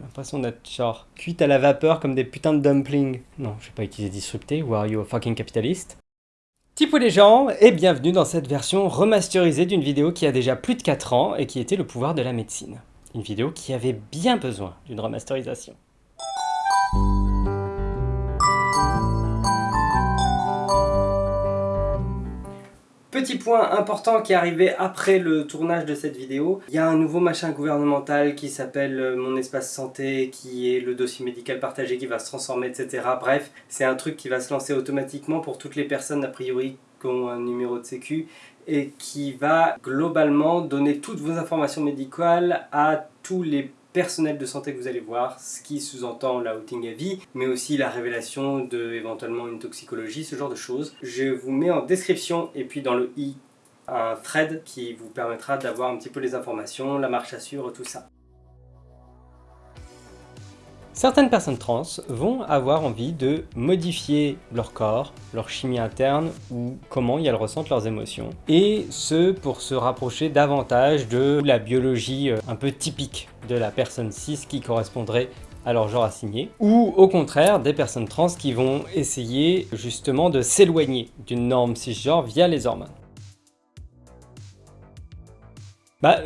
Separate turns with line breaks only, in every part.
J'ai l'impression d'être genre cuite à la vapeur comme des putains de dumplings. Non, je vais pas utiliser disrupté, ou are you a fucking capitalist Tipou les gens, et bienvenue dans cette version remasterisée d'une vidéo qui a déjà plus de 4 ans et qui était le pouvoir de la médecine. Une vidéo qui avait bien besoin d'une remasterisation. Petit point important qui est arrivé après le tournage de cette vidéo, il y a un nouveau machin gouvernemental qui s'appelle euh, Mon Espace Santé, qui est le dossier médical partagé qui va se transformer, etc. Bref, c'est un truc qui va se lancer automatiquement pour toutes les personnes a priori qui ont un numéro de sécu et qui va globalement donner toutes vos informations médicales à tous les personnel de santé que vous allez voir, ce qui sous-entend l'outing à vie, mais aussi la révélation de éventuellement une toxicologie, ce genre de choses. Je vous mets en description et puis dans le i un thread qui vous permettra d'avoir un petit peu les informations, la marche à suivre, tout ça. Certaines personnes trans vont avoir envie de modifier leur corps, leur chimie interne ou comment elles ressentent leurs émotions. Et ce pour se rapprocher davantage de la biologie euh, un peu typique de la personne cis qui correspondrait à leur genre assigné, ou au contraire des personnes trans qui vont essayer justement de s'éloigner d'une norme cisgenre via les hormones. Bah,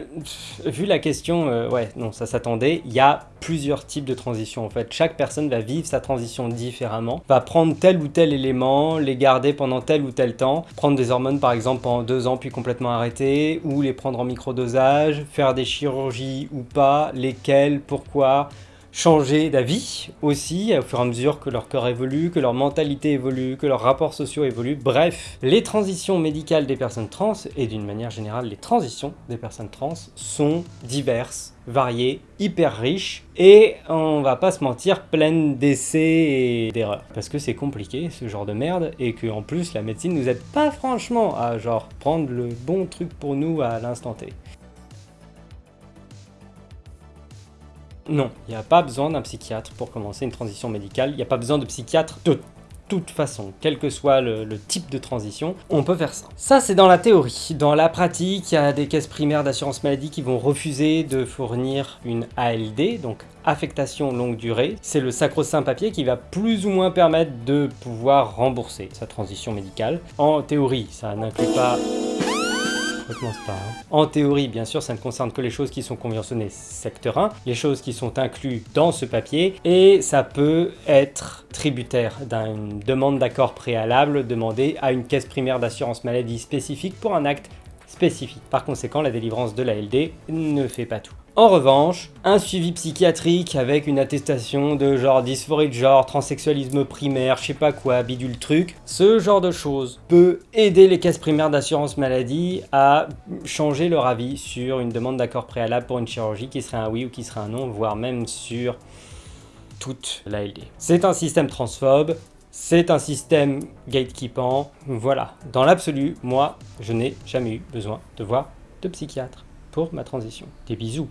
vu la question, euh, ouais, non, ça s'attendait. Il y a plusieurs types de transitions en fait. Chaque personne va vivre sa transition différemment, va prendre tel ou tel élément, les garder pendant tel ou tel temps, prendre des hormones par exemple pendant deux ans puis complètement arrêter, ou les prendre en microdosage, faire des chirurgies ou pas, lesquelles, pourquoi, changer d'avis aussi au fur et à mesure que leur corps évolue, que leur mentalité évolue, que leurs rapports sociaux évoluent. Bref, les transitions médicales des personnes trans, et d'une manière générale les transitions des personnes trans, sont diverses, variées, hyper riches, et on va pas se mentir, pleines d'essais et d'erreurs. Parce que c'est compliqué ce genre de merde, et que en plus la médecine nous aide pas franchement à genre prendre le bon truc pour nous à l'instant T. Non, il n'y a pas besoin d'un psychiatre pour commencer une transition médicale, il n'y a pas besoin de psychiatre de toute façon, quel que soit le, type de transition, on peut faire ça. Ça, c'est dans la théorie. Dans la pratique, il y a des caisses primaires d'assurance maladie qui vont refuser de fournir une ALD, donc affectation longue durée. C'est le sacro-saint papier qui va plus ou moins permettre de pouvoir rembourser sa transition médicale. En théorie, ça n'inclut pas En théorie, bien sûr, ça ne concerne que les choses qui sont conventionnées secteur 1, les choses qui sont incluses dans ce papier, et ça peut être tributaire d'une demande d'accord préalable demandée à une caisse primaire d'assurance maladie spécifique pour un acte spécifique. Par conséquent, la délivrance de la LD ne fait pas tout. En revanche, un suivi psychiatrique avec une attestation de genre dysphorie de genre, transsexualisme primaire, je sais pas quoi, bidule truc, ce genre de choses peut aider les caisses primaires d'assurance maladie à changer leur avis sur une demande d'accord préalable pour une chirurgie qui serait un oui ou qui serait un non, voire même sur toute la LD. C'est un système transphobe, c'est un système gatekeepant, voilà. Dans l'absolu, moi, je n'ai jamais eu besoin de voir de psychiatre pour ma transition. Des bisous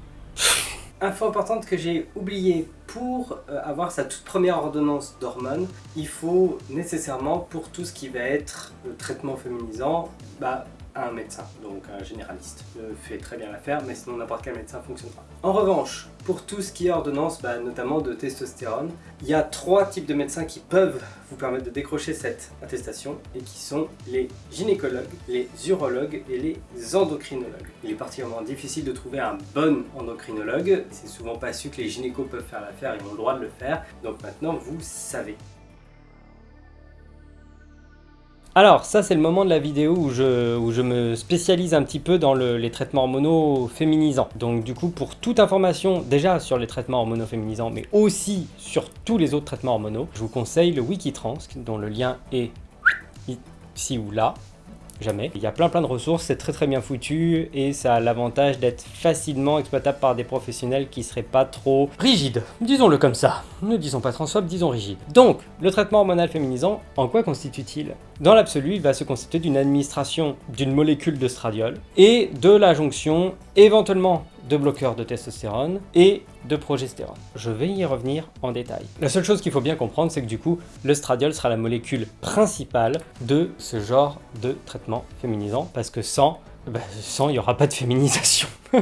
Info importante que j'ai oublié, pour euh, avoir sa toute première ordonnance d'hormones, il faut nécessairement, pour tout ce qui va être le traitement féminisant, bah, un médecin, donc un généraliste, fait très bien l'affaire, mais sinon n'importe quel médecin ne fonctionne pas. En revanche, pour tout ce qui est ordonnance, bah, notamment de testostérone, il y a trois types de médecins qui peuvent vous permettre de décrocher cette attestation, et qui sont les gynécologues, les urologues et les endocrinologues. Il est particulièrement difficile de trouver un bon endocrinologue, c'est souvent pas su que les gynécos peuvent faire l'affaire, ils ont le droit de le faire, donc maintenant vous savez. Alors, ça c'est le moment de la vidéo où je, me spécialise un petit peu dans les traitements hormonaux féminisants. Donc du coup, pour toute information déjà sur les traitements hormonaux féminisants, mais aussi sur tous les autres traitements hormonaux, je vous conseille le Wikitrans, dont le lien est ici ou là, Il y a plein plein de ressources, c'est très très bien foutu et ça a l'avantage d'être facilement exploitable par des professionnels qui seraient pas trop rigides. Disons-le comme ça. Ne disons pas transphobe, disons rigide. Donc, le traitement hormonal féminisant, en quoi constitue-t-il? Dans l'absolu, il va se constituer d'une administration d'une molécule de stradiol et de la jonction éventuellement de bloqueurs de testostérone et de progestérone. Je vais y revenir en détail. La seule chose qu'il faut bien comprendre, c'est que du coup, le stradiol sera la molécule principale de ce genre de traitement féminisant, parce que sans, bah, sans il n'y aura pas de féminisation.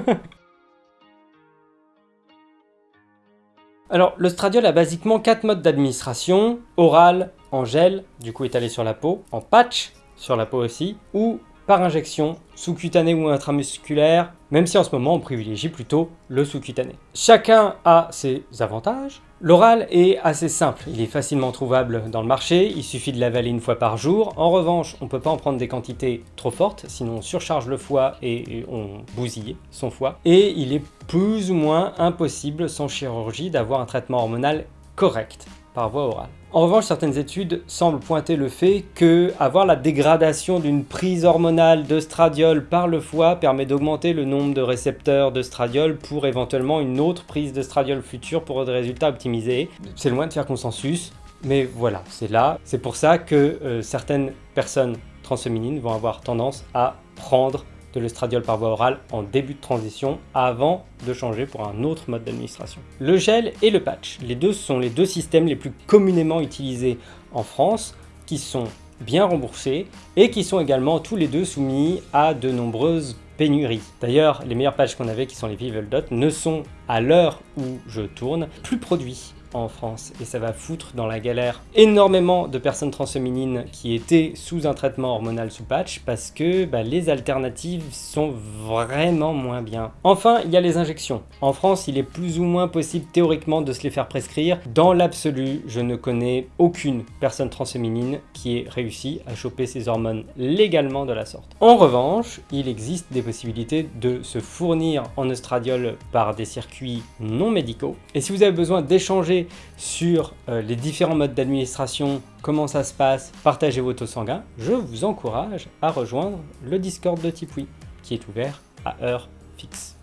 Alors, le stradiol a basiquement quatre modes d'administration, oral, en gel, du coup étalé sur la peau, en patch, sur la peau aussi, ou par injection, sous-cutané ou intramusculaire, même si en ce moment on privilégie plutôt le sous-cutané. Chacun a ses avantages. L'oral est assez simple, il est facilement trouvable dans le marché, il suffit de l'avaler une fois par jour. En revanche, on ne peut pas en prendre des quantités trop fortes, sinon on surcharge le foie et on bousille son foie. Et il est plus ou moins impossible sans chirurgie d'avoir un traitement hormonal correct par voie orale. En revanche, certaines études semblent pointer le fait que avoir la dégradation d'une prise hormonale d'œstradiol par le foie permet d'augmenter le nombre de récepteurs d'œstradiol pour éventuellement une autre prise d'œstradiol future pour des résultats optimisés. C'est loin de faire consensus, mais voilà, c'est là. C'est pour ça que euh, certaines personnes transféminines vont avoir tendance à prendre de l'estradiol par voie orale en début de transition avant de changer pour un autre mode d'administration. Le gel et le patch, les deux sont les deux systèmes les plus communément utilisés en France qui sont bien remboursés et qui sont également tous les deux soumis à de nombreuses pénuries. D'ailleurs, les meilleurs patchs qu'on avait qui sont les Vivel Dot ne sont à l'heure où je tourne plus produits en France et ça va foutre dans la galère énormément de personnes transféminines qui étaient sous un traitement hormonal sous patch parce que bah, les alternatives sont vraiment moins bien. Enfin, il y a les injections. En France, il est plus ou moins possible théoriquement de se les faire prescrire. Dans l'absolu, je ne connais aucune personne transféminine qui ait réussi à choper ses hormones légalement de la sorte. En revanche, il existe des possibilités de se fournir en estradiol par des circuits non médicaux. Et si vous avez besoin d'échanger sur euh, les différents modes d'administration, comment ça se passe, partagez vos taux sanguins, je vous encourage à rejoindre le Discord de Tipui, qui est ouvert à heure fixe.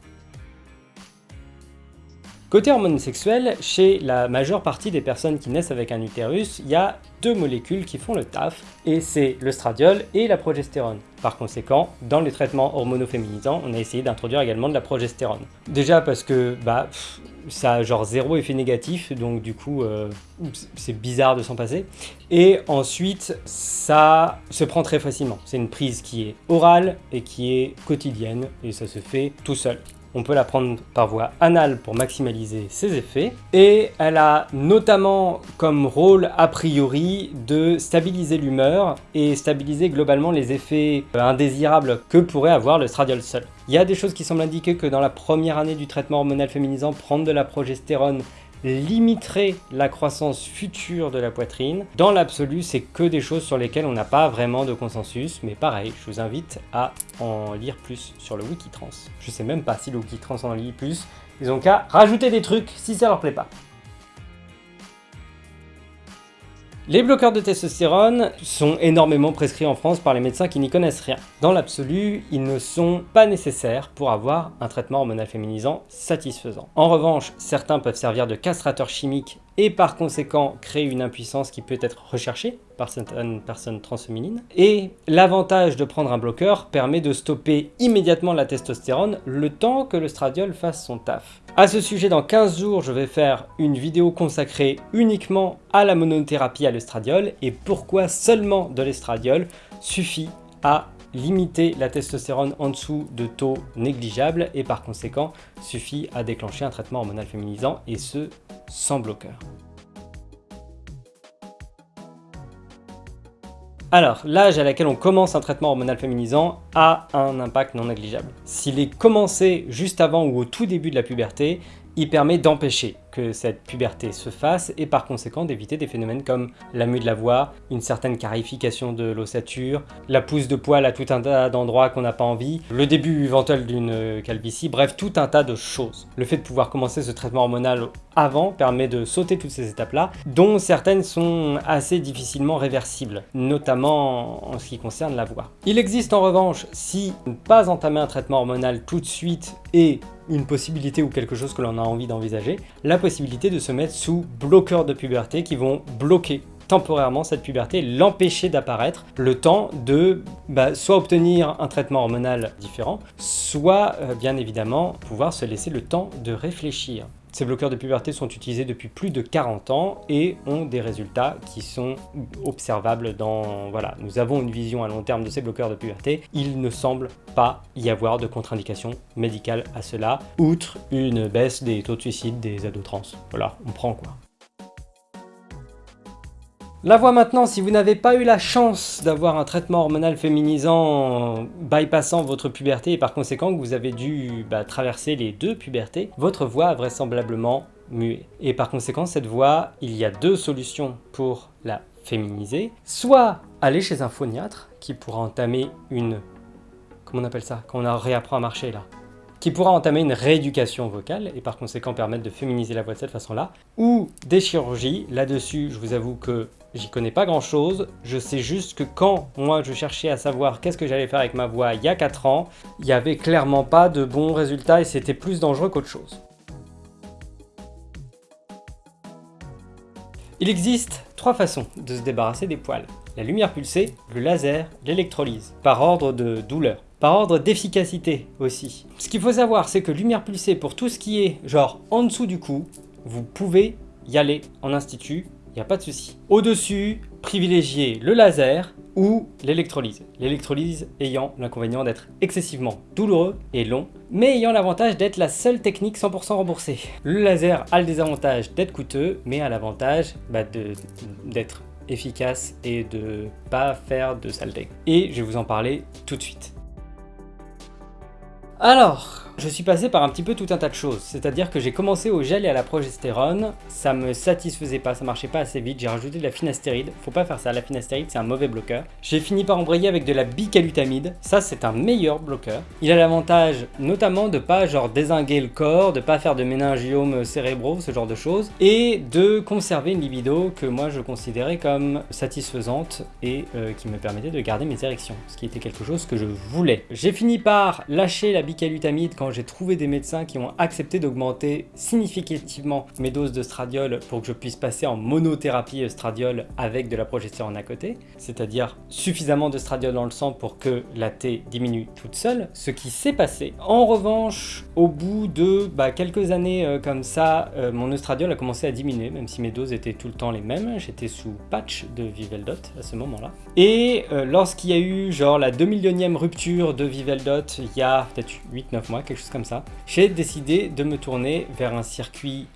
Côté hormones sexuelles, chez la majeure partie des personnes qui naissent avec un utérus, il y a deux molécules qui font le taf, et c'est le stradiol et la progestérone. Par conséquent, dans les traitements hormonoféminisants, on a essayé d'introduire également de la progestérone. Déjà parce que bah, ça a genre zéro effet négatif, donc du coup euh, c'est bizarre de s'en passer. Et ensuite, ça se prend très facilement. C'est une prise qui est orale et qui est quotidienne, et ça se fait tout seul. On peut la prendre par voie anale pour maximaliser ses effets. Et elle a notamment comme rôle a priori de stabiliser l'humeur et stabiliser globalement les effets euh, indésirables que pourrait avoir le stradiol seul. Il y a des choses qui semblent indiquer que dans la première année du traitement hormonal féminisant, prendre de la progestérone limiterait la croissance future de la poitrine. Dans l'absolu, c'est que des choses sur lesquelles on n'a pas vraiment de consensus, mais pareil, je vous invite à en lire plus sur le Wikitrans. Je sais même pas si le Wikitrans en lit plus, ils ont qu'à rajouter des trucs si ça leur plaît pas. Les bloqueurs de testostérone sont énormément prescrits en France par les médecins qui n'y connaissent rien. Dans l'absolu, ils ne sont pas nécessaires pour avoir un traitement hormonal féminisant satisfaisant. En revanche, certains peuvent servir de castrateurs chimiques et par conséquent créer une impuissance qui peut être recherchée par certaines personnes transféminines. Et l'avantage de prendre un bloqueur permet de stopper immédiatement la testostérone le temps que le stradiol fasse son taf. À ce sujet, dans 15 jours, je vais faire une vidéo consacrée uniquement à la monothérapie à l'estradiol et pourquoi seulement de l'estradiol suffit à limiter la testostérone en dessous de taux négligeables et par conséquent suffit à déclencher un traitement hormonal féminisant et ce sans bloqueur. Alors, l'âge à laquelle on commence un traitement hormonal féminisant a un impact non négligeable. S'il est commencé juste avant ou au tout début de la puberté, il permet d'empêcher que cette puberté se fasse et par conséquent d'éviter des phénomènes comme la mue de la voix, une certaine carification de l'ossature, la pousse de poils à tout un tas d'endroits qu'on n'a pas envie, le début éventuel d'une calvitie, bref tout un tas de choses. Le fait de pouvoir commencer ce traitement hormonal avant permet de sauter toutes ces étapes-là, dont certaines sont assez difficilement réversibles, notamment en ce qui concerne la voix. Il existe en revanche, si ne pas entamer un traitement hormonal tout de suite et une possibilité ou quelque chose que l'on a envie d'envisager, la possibilité de se mettre sous bloqueurs de puberté qui vont bloquer temporairement cette puberté, l'empêcher d'apparaître, le temps de bah, soit obtenir un traitement hormonal différent, soit euh, bien évidemment pouvoir se laisser le temps de réfléchir. Ces bloqueurs de puberté sont utilisés depuis plus de 40 ans et ont des résultats qui sont observables dans... Voilà, nous avons une vision à long terme de ces bloqueurs de puberté. Il ne semble pas y avoir de contre-indication médicale à cela, outre une baisse des taux de suicide des ados trans. Voilà, on prend quoi. La voix maintenant, si vous n'avez pas eu la chance d'avoir un traitement hormonal féminisant bypassant votre puberté et par conséquent que vous avez dû bah, traverser les deux pubertés, votre voix a vraisemblablement mué. Et par conséquent, cette voix, il y a deux solutions pour la féminiser. Soit aller chez un phoniatre qui pourra entamer une... Comment on appelle ça Quand on réapprend à marcher là qui pourra entamer une rééducation vocale et par conséquent permettre de féminiser la voix de cette façon-là, ou des chirurgies. Là-dessus, je vous avoue que j'y connais pas grand-chose. Je sais juste que quand moi je cherchais à savoir qu'est-ce que j'allais faire avec ma voix il y a 4 ans, il n'y avait clairement pas de bons résultats et c'était plus dangereux qu'autre chose. Il existe trois façons de se débarrasser des poils. La lumière pulsée, le laser, l'électrolyse, par ordre de douleur par ordre d'efficacité aussi. Ce qu'il faut savoir, c'est que lumière pulsée, pour tout ce qui est genre en dessous du cou, vous pouvez y aller en institut, il n'y a pas de souci. Au-dessus, privilégiez le laser ou l'électrolyse. L'électrolyse ayant l'inconvénient d'être excessivement douloureux et long, mais ayant l'avantage d'être la seule technique 100% remboursée. Le laser a le désavantage d'être coûteux, mais a l'avantage bah, d'être efficace et de pas faire de saleté. Et je vais vous en parler tout de suite. Alors, je suis passé par un petit peu tout un tas de choses, c'est-à-dire que j'ai commencé au gel et à la progestérone, ça me satisfaisait pas, ça marchait pas assez vite, j'ai rajouté de la finastéride, faut pas faire ça, la finastéride c'est un mauvais bloqueur. J'ai fini par embrayer avec de la bicalutamide, ça c'est un meilleur bloqueur. Il a l'avantage notamment de pas genre désinguer le corps, de pas faire de méningiomes cérébraux, ce genre de choses, et de conserver une libido que moi je considérais comme satisfaisante et euh, qui me permettait de garder mes érections, ce qui était quelque chose que je voulais. J'ai fini par lâcher la bicalutamide quand j'ai trouvé des médecins qui ont accepté d'augmenter significativement mes doses de stradiol pour que je puisse passer en monothérapie stradiol avec de la progestérone à côté, c'est-à-dire suffisamment de stradiol dans le sang pour que la T diminue toute seule, ce qui s'est passé. En revanche, au bout de bah, quelques années euh, comme ça, euh, mon estradiol a commencé à diminuer, même si mes doses étaient tout le temps les mêmes, j'étais sous patch de Viveldot à ce moment-là. Et euh, lorsqu'il y a eu genre la 2 millionième rupture de Viveldot, il y a peut-être 8-9 mois, quelque comme ça, j'ai décidé de me tourner vers un circuit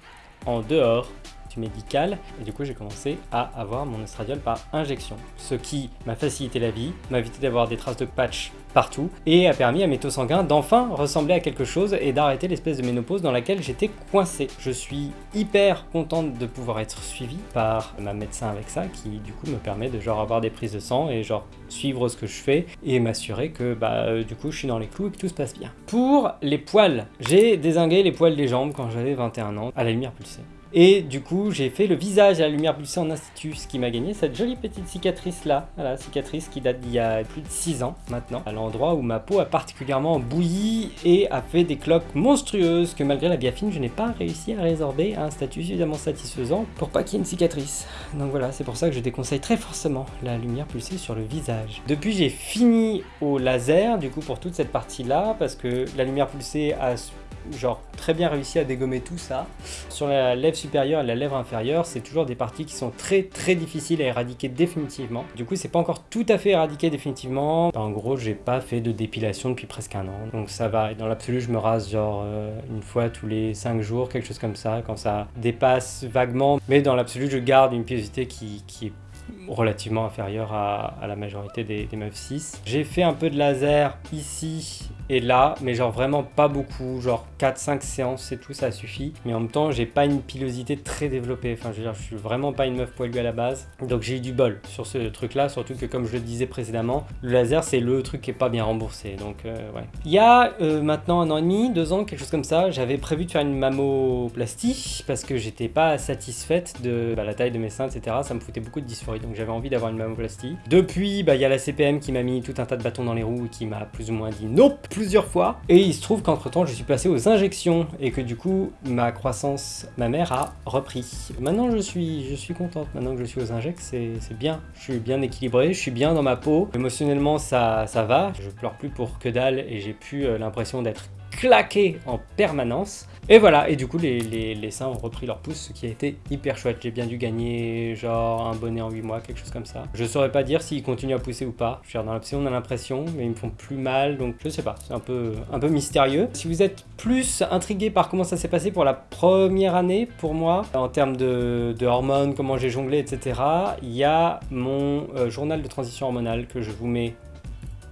en dehors médical et du coup j'ai commencé à avoir mon estradiol par injection ce qui m'a facilité la vie, m'a évité d'avoir des traces de patch partout et a permis à mes taux sanguins d'enfin ressembler à quelque chose et d'arrêter l'espèce de ménopause dans laquelle j'étais coincé. Je suis hyper contente de pouvoir être suivi par ma médecin avec ça qui du coup me permet de genre avoir des prises de sang et genre suivre ce que je fais et m'assurer que bah euh, du coup je suis dans les clous et que tout se passe bien. Pour les poils, j'ai désingué les poils des jambes quand j'avais 21 ans à la lumière pulsée. Et du coup, j'ai fait le visage à la lumière pulsée en institut, ce qui m'a gagné cette jolie petite cicatrice là. Voilà, cicatrice qui date d'il y a plus de 6 ans maintenant, à l'endroit où ma peau a particulièrement bouilli et a fait des cloques monstrueuses que malgré la biafine, je n'ai pas réussi à résorber à un statut suffisamment satisfaisant pour pas qu'il y ait une cicatrice. Donc voilà, c'est pour ça que je déconseille très forcément la lumière pulsée sur le visage. Depuis, j'ai fini au laser, du coup, pour toute cette partie là, parce que la lumière pulsée a genre très bien réussi à dégommer tout ça. Sur la lèvre supérieure et la lèvre inférieure, c'est toujours des parties qui sont très très difficiles à éradiquer définitivement. Du coup, c'est pas encore tout à fait éradiqué définitivement. En gros, j'ai pas fait de dépilation depuis presque un an, donc ça va. Et dans l'absolu, je me rase genre euh, une fois tous les 5 jours, quelque chose comme ça, quand ça dépasse vaguement. Mais dans l'absolu, je garde une pilosité qui, est relativement inférieure à, la majorité des, des meufs 6. J'ai fait un peu de laser ici et là, mais genre vraiment pas beaucoup, genre 4-5 séances c'est tout, ça suffit. Mais en même temps, j'ai pas une pilosité très développée, enfin je veux dire, je suis vraiment pas une meuf poilue à la base. Donc j'ai eu du bol sur ce truc là, surtout que comme je le disais précédemment, le laser c'est le truc qui est pas bien remboursé, donc euh, ouais. Il y a euh, maintenant un an et demi, deux ans, quelque chose comme ça, j'avais prévu de faire une mammoplastie parce que j'étais pas satisfaite de bah, la taille de mes seins, etc. Ça me foutait beaucoup de dysphorie, donc j'avais envie d'avoir une mammoplastie. Depuis, bah, il y a la CPM qui m'a mis tout un tas de bâtons dans les roues et qui m'a plus ou moins dit nope plusieurs fois. Et il se trouve qu'entre temps, je suis passé aux injections et que du coup, ma croissance ma mère a repris. Maintenant, je suis, je suis contente. Maintenant que je suis aux injects, c'est bien. Je suis bien équilibré, je suis bien dans ma peau. Émotionnellement, ça, ça va. Je pleure plus pour que dalle et j'ai plus euh, l'impression d'être claquer en permanence. Et voilà, et du coup les, les, seins ont repris leur pouce, ce qui a été hyper chouette. J'ai bien dû gagner genre un bonnet en 8 mois, quelque chose comme ça. Je saurais pas dire s'ils continuent à pousser ou pas. Je dans l'option on a l'impression, mais ils me font plus mal, donc je sais pas, c'est un peu, un peu mystérieux. Si vous êtes plus intrigué par comment ça s'est passé pour la première année, pour moi, en termes de, hormones, comment j'ai jonglé, etc., il y a mon euh, journal de transition hormonale que je vous mets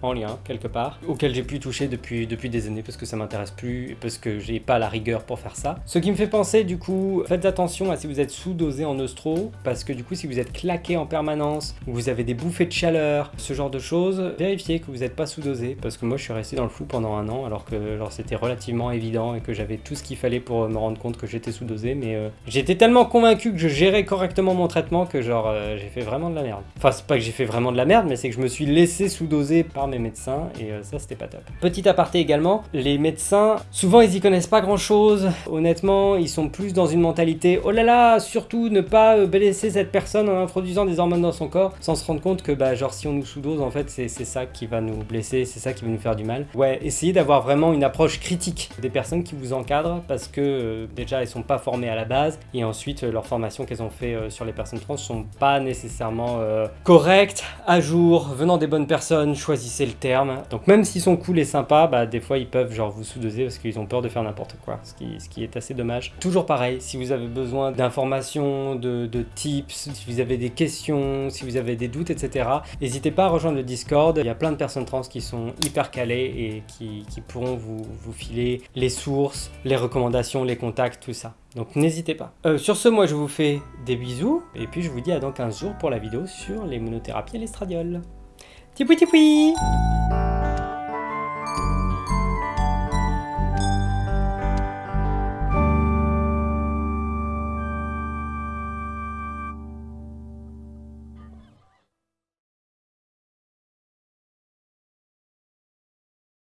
en lien quelque part, auquel j'ai pu toucher depuis, depuis des années parce que ça m'intéresse plus, parce que j'ai pas la rigueur pour faire ça. Ce qui me fait penser du coup, faites attention à si vous êtes sous-dosé en eustro, parce que du coup si vous êtes claqué en permanence, ou vous avez des bouffées de chaleur, ce genre de choses, vérifiez que vous n'êtes pas sous-dosé, parce que moi je suis resté dans le flou pendant un an, alors que c'était relativement évident et que j'avais tout ce qu'il fallait pour me rendre compte que j'étais sous-dosé, mais euh, j'étais tellement convaincu que je gérais correctement mon traitement que genre euh, j'ai fait vraiment de la merde. Enfin c'est pas que j'ai fait vraiment de la merde, mais c'est que je me suis laissé sous-doser par mes médecins et euh, ça c'était pas top. Petit aparté également, les médecins, souvent ils y connaissent pas grand chose, honnêtement ils sont plus dans une mentalité oh là là, surtout ne pas euh, blesser cette personne en introduisant des hormones dans son corps sans se rendre compte que bah genre si on nous sous-dose en fait c'est ça qui va nous blesser, c'est ça qui va nous faire du mal. Ouais, essayez d'avoir vraiment une approche critique des personnes qui vous encadrent parce que euh, déjà elles sont pas formées à la base et ensuite leur formation qu'elles ont fait sur les personnes trans sont pas nécessairement correctes, à jour, venant des bonnes personnes, choisissez le terme. Donc même s'ils sont cool et sympas, bah, des fois ils peuvent genre vous sous-doser parce qu'ils ont peur de faire n'importe quoi, ce qui, ce qui est assez dommage. Toujours pareil, si vous avez besoin d'informations, de, tips, si vous avez des questions, si vous avez des doutes, etc., n'hésitez pas à rejoindre le Discord. Il y a plein de personnes trans qui sont hyper calées et qui, pourront vous, vous filer les sources, les recommandations, les contacts, tout ça. Donc n'hésitez pas. Euh, sur ce, moi je vous fais des bisous, et puis je vous dis à dans 15 jours pour la vidéo sur les monothérapies et l'estradiol. Tipoui tipoui